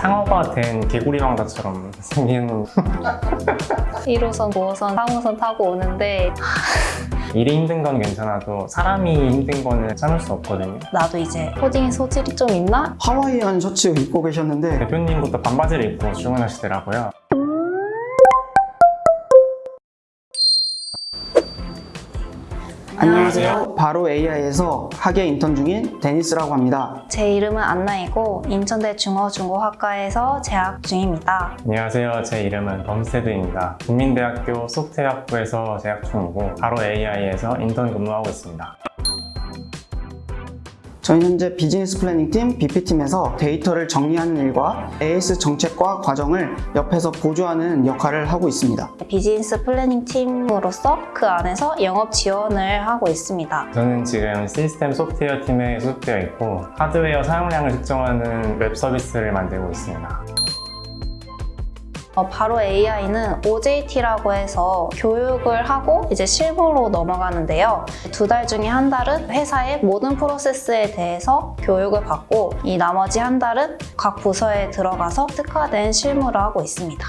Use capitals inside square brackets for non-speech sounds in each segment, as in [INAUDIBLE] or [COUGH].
상어가 된 개구리 왕자처럼 생긴 1호선, 5호선, 3호선 타고 오는데 [LAUGHS] 일이 힘든 건 괜찮아도 사람이 힘든 거는 참을 수 없거든요. 나도 이제 코딩 소질이 좀 있나? 하와이안 셔츠 입고 계셨는데 대표님부터 반바지를 입고 출근하시더라고요. 안녕하세요. 바로 AI에서 학예 인턴 중인 데니스라고 합니다. 제 이름은 안나이고 인천대 중어중국학과에서 재학 중입니다. 안녕하세요. 제 이름은 범스테드입니다. 국민대학교 소프트웨어학부에서 재학 중이고 바로 AI에서 인턴 근무하고 있습니다. 저희 현재 비즈니스 planning 팀 BP팀에서 데이터를 정리하는 일과 AS 정책과 과정을 옆에서 보조하는 역할을 하고 있습니다. 비즈니스 planning 팀으로서 그 안에서 영업 지원을 하고 있습니다. 저는 지금 시스템 소프트웨어 팀에 소속되어 있고 하드웨어 사용량을 측정하는 웹 서비스를 만들고 있습니다. 어, 바로 AI는 OJT라고 해서 교육을 하고 이제 실무로 넘어가는데요. 두 달 중에 한 달은 회사의 모든 프로세스에 대해서 교육을 받고 이 나머지 한 달은 각 부서에 들어가서 특화된 실무를 하고 있습니다.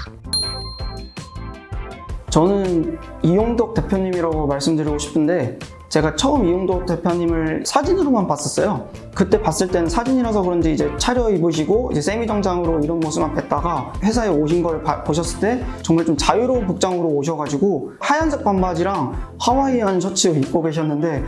저는 이용덕 대표님이라고 말씀드리고 싶은데 제가 처음 이용덕 대표님을 사진으로만 봤었어요. 그때 봤을 때는 사진이라서 그런지 이제 차려입으시고 이제 세미 정장으로 이런 모습만 뵀다가 회사에 오신 걸 봐- 보셨을 때 정말 좀 자유로운 복장으로 오셔가지고 하얀색 반바지랑 하와이안 셔츠 입고 계셨는데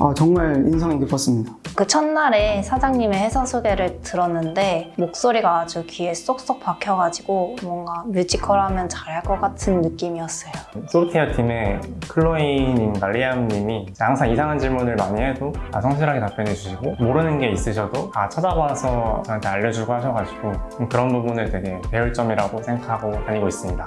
아, 정말 인상이 깊었습니다. 그 첫날에 사장님의 회사 소개를 들었는데 목소리가 아주 귀에 쏙쏙 박혀가지고 뭔가 뮤지컬 하면 잘할 것 같은 느낌이었어요. 소프트웨어 팀의 클로이님과 리암님이 항상 이상한 질문을 많이 해도 다 성실하게 답변해 주시고 모르는 게 있으셔도 다 찾아봐서 저한테 알려주고 하셔가지고 그런 부분을 되게 배울 점이라고 생각하고 다니고 있습니다.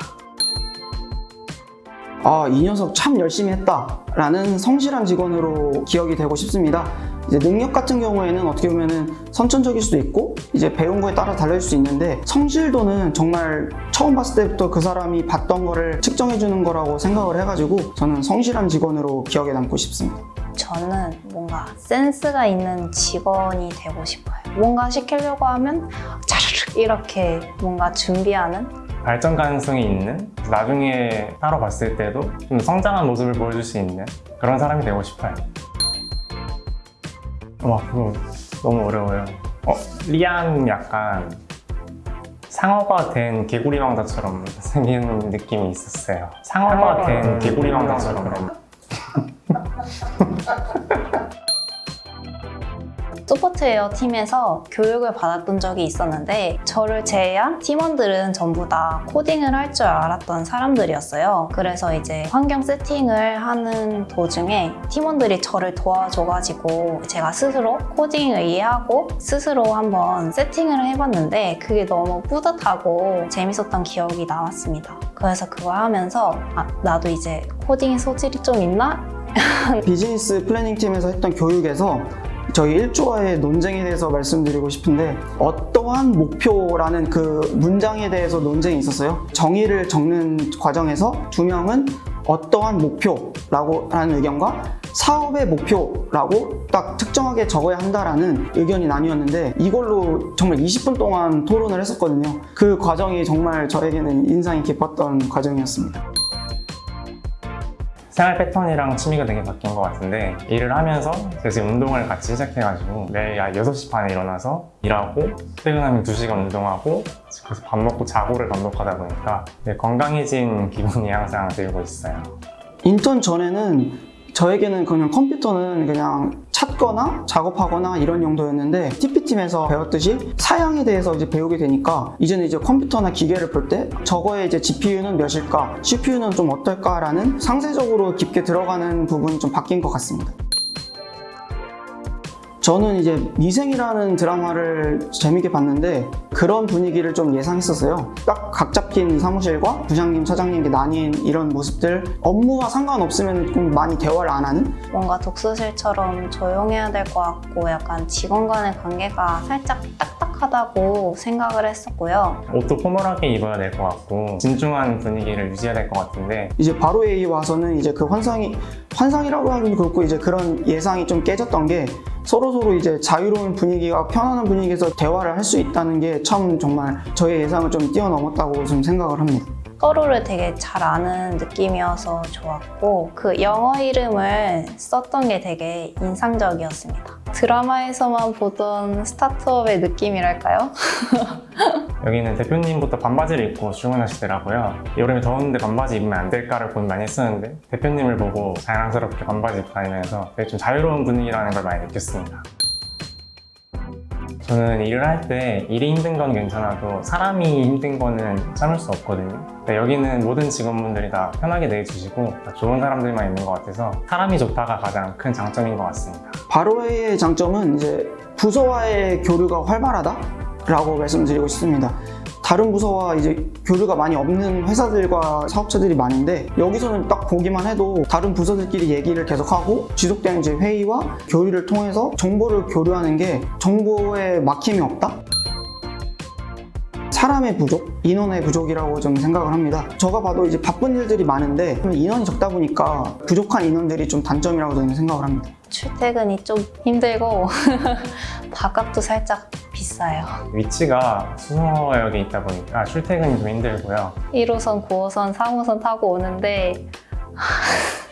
아, 이 녀석 참 열심히 했다. 라는 성실한 직원으로 기억이 되고 싶습니다. 이제 능력 같은 경우에는 어떻게 보면은 선천적일 수도 있고, 이제 배운 거에 따라 달라질 수 있는데, 성실도는 정말 처음 봤을 때부터 그 사람이 봤던 거를 측정해 주는 거라고 생각을 해가지고, 저는 성실한 직원으로 기억에 남고 싶습니다. 저는 뭔가 센스가 있는 직원이 되고 싶어요. 뭔가 시키려고 하면 차르륵 이렇게 뭔가 준비하는 발전 가능성이 있는 나중에 따로 봤을 때도 좀 성장한 모습을 보여줄 수 있는 그런 사람이 되고 싶어요. 와 그거 너무 어려워요. 어, 리안 약간 상어가 된 개구리 왕자처럼 생긴 느낌이 있었어요. 상어가 된 개구리 왕자처럼. [LAUGHS] 소프트웨어 팀에서 교육을 받았던 적이 있었는데 저를 제외한 팀원들은 전부 다 코딩을 할 줄 알았던 사람들이었어요. 그래서 이제 환경 세팅을 하는 도중에 팀원들이 저를 도와줘가지고 제가 스스로 코딩을 이해하고 스스로 한번 세팅을 해봤는데 그게 너무 뿌듯하고 재밌었던 기억이 남았습니다. 그래서 그걸 하면서 아, 나도 이제 코딩 소질이 좀 있나? [LAUGHS] 비즈니스 planning 팀에서 했던 교육에서 저희 1조화의 논쟁에 대해서 말씀드리고 싶은데 어떠한 목표라는 그 문장에 대해서 논쟁이 있었어요. 정의를 적는 과정에서 두 명은 어떠한 목표라고 하는 의견과 사업의 목표라고 딱 특정하게 적어야 한다라는 의견이 나뉘었는데 이걸로 정말 20분 동안 토론을 했었거든요. 그 과정이 정말 저에게는 인상이 깊었던 과정이었습니다. 생활 패턴이랑 취미가 되게 바뀐 것 같은데 일을 하면서 지금 운동을 같이 시작해가지고 매일 한 6시 반에 일어나서 일하고 퇴근하면 2시간 운동하고 그래서 밥 먹고 자고를 반복하다 보니까 건강해진 기분이 항상 들고 있어요. 인턴 전에는 저에게는 그냥 컴퓨터는 그냥 찾거나 작업하거나 이런 용도였는데 TP팀에서 배웠듯이 사양에 대해서 이제 배우게 되니까 이제는 이제 컴퓨터나 기계를 볼 때 저거의 이제 GPU는 몇일까, CPU는 좀 어떨까라는 상세적으로 깊게 들어가는 부분이 좀 바뀐 것 같습니다. 저는 이제 미생이라는 드라마를 재밌게 봤는데 그런 분위기를 좀 예상했었어요. 딱 각 잡힌 사무실과 부장님, 차장님 나뉜 이런 모습들 업무와 상관없으면 좀 많이 대화를 안 하는 뭔가 독서실처럼 조용해야 될 것 같고 약간 직원 간의 관계가 살짝 딱딱한 심각하다고 생각을 했었고요. 옷도 포멀하게 입어야 될 것 같고 진중한 분위기를 유지해야 될 것 같은데 이제 바로 A 와서는 이제 그 환상이 환상이라고 하긴 그렇고 이제 그런 예상이 좀 깨졌던 게 서로 서로 이제 자유로운 분위기가 편안한 분위기에서 대화를 할 수 있다는 게 참 정말 저의 예상을 좀 뛰어넘었다고 좀 생각을 합니다. 서로를 되게 잘 아는 느낌이어서 좋았고 그 영어 이름을 썼던 게 되게 인상적이었습니다. 드라마에서만 보던 스타트업의 느낌이랄까요? [LAUGHS] 여기는 대표님부터 반바지를 입고 출근하시더라고요. 여름에 더운데 반바지 입으면 안 될까를 고민 많이 했었는데 대표님을 보고 자연스럽게 반바지 입고 다니면서 되게 좀 자유로운 분위기라는 걸 많이 느꼈습니다. 저는 일을 할 때 일이 힘든 건 괜찮아도 사람이 힘든 거는 참을 수 없거든요. 근데 여기는 모든 직원분들이 다 편하게 대해주시고 다 좋은 사람들만 있는 것 같아서 사람이 좋다가 가장 큰 장점인 것 같습니다. 바로의 장점은 이제 부서와의 교류가 활발하다 라고 말씀드리고 싶습니다. 다른 부서와 이제 교류가 많이 없는 회사들과 사업체들이 많은데 여기서는 딱 보기만 해도 다른 부서들끼리 얘기를 계속하고 지속되는 이제 회의와 교류를 통해서 정보를 교류하는 게 정보에 막힘이 없다? 사람의 부족, 인원의 부족이라고 좀 생각을 합니다. 제가 봐도 이제 바쁜 일들이 많은데 인원이 적다 보니까 부족한 인원들이 좀 단점이라고 저는 생각을 합니다. 출퇴근이 좀 힘들고 [LAUGHS] 밥값도 살짝 비싸요. 위치가 수서역에 있다 보니까 출퇴근이 좀 힘들고요. 1호선, 9호선, 3호선 타고 오는데 [LAUGHS]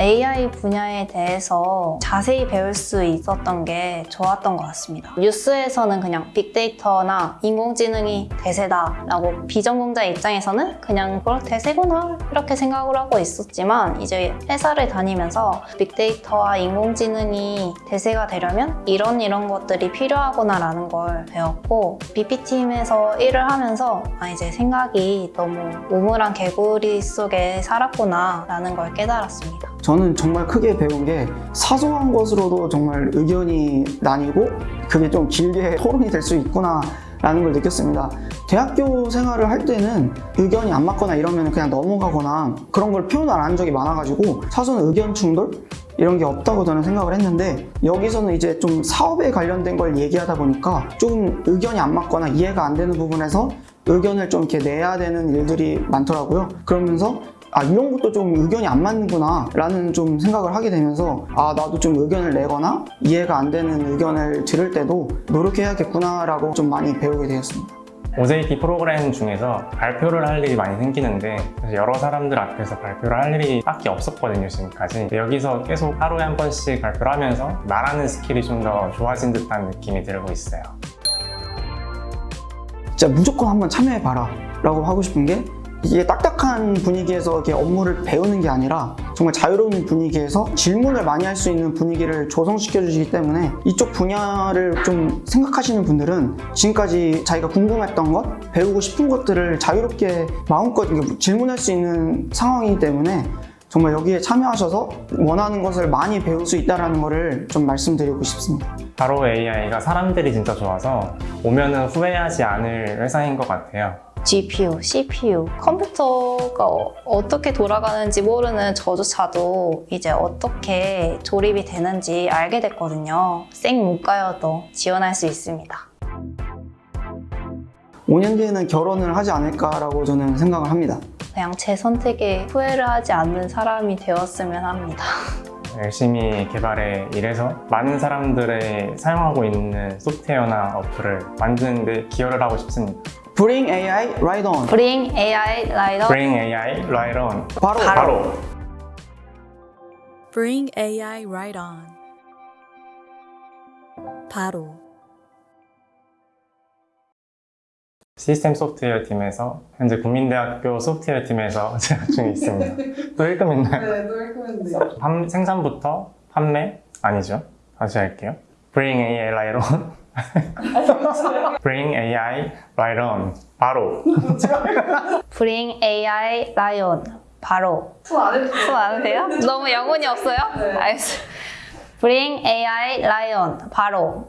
AI 분야에 대해서 자세히 배울 수 있었던 게 좋았던 것 같습니다. 뉴스에서는 그냥 빅데이터나 인공지능이 대세다라고 비전공자의 입장에서는 그냥 그걸 대세구나 이렇게 생각을 하고 있었지만 이제 회사를 다니면서 빅데이터와 인공지능이 대세가 되려면 이런 이런 것들이 필요하구나 라는 걸 배웠고 BP팀에서 일을 하면서 아 이제 생각이 너무 우물한 개구리 속에 살았구나 라는 걸 깨달았습니다. 저는 정말 크게 배운 게 사소한 것으로도 정말 의견이 나뉘고 그게 좀 길게 [LAUGHS] 토론이 될 수 있구나 라는 걸 느꼈습니다. 대학교 생활을 할 때는 의견이 안 맞거나 이러면 그냥 넘어가거나 그런 걸 표현 안 한 적이 많아가지고 사소한 의견 충돌? 이런 게 없다고 저는 생각을 했는데 여기서는 이제 좀 사업에 관련된 걸 얘기하다 보니까 좀 의견이 안 맞거나 이해가 안 되는 부분에서 의견을 좀 이렇게 내야 되는 일들이 많더라고요. 그러면서 아 이런 것도 좀 의견이 안 맞는구나 라는 좀 생각을 하게 되면서 아 나도 좀 의견을 내거나 이해가 안 되는 의견을 들을 때도 노력해야겠구나 라고 좀 많이 배우게 되었습니다. OJT 프로그램 중에서 발표를 할 일이 많이 생기는데 여러 사람들 앞에서 발표를 할 일이 딱히 없었거든요 지금까지. 여기서 계속 하루에 한 번씩 발표를 하면서 말하는 스킬이 좀 더 좋아진 듯한 느낌이 들고 있어요. 진짜 무조건 한번 참여해봐라 라고 하고 싶은 게 이게 딱딱한 분위기에서 이렇게 업무를 배우는 게 아니라 정말 자유로운 분위기에서 질문을 많이 할 수 있는 분위기를 조성시켜 주시기 때문에 이쪽 분야를 좀 생각하시는 분들은 지금까지 자기가 궁금했던 것, 배우고 싶은 것들을 자유롭게 마음껏 질문할 수 있는 상황이기 때문에 정말 여기에 참여하셔서 원하는 것을 많이 배울 수 있다는 것을 좀 말씀드리고 싶습니다. 바로 AI가 사람들이 진짜 좋아서 오면 은 후회하지 않을 회사인 것 같아요 GPU, CPU, 컴퓨터가 어, 떻게 돌아가는지 모르는 저조차도 이제 어떻게 조립이 되는지 알게 됐거든요. 생 문과여도 지원할 수 있습니다. 5년 뒤에는 결혼을 하지 않을까라고 저는 생각을 합니다. 그냥 제 선택에 후회를 하지 않는 사람이 되었으면 합니다. 열심히 개발에 일해서 많은 사람들의 사용하고 있는 소프트웨어나 어플을 만드는 데 기여를 하고 싶습니다 Bring AI right on. Bring AI Rider Bring AI right on 바로 바로 Bring AI right on. 바로 시스템 소프트웨어 팀에서 현재 국민대학교 소프트웨어 팀에서 재학 중에 있습니다. 또 1금 있나요? 네, 또 읽으면 돼요. 판- 생산부터 판매 아니죠? 다시 할게요. Bring AI right on. Bring AI right on. 바로. Bring AI Lion 바로 손안 해도 손안 해도 돼요? 너무 영혼이 없어요? 네. 알겠어요. Bring AI Lion 바로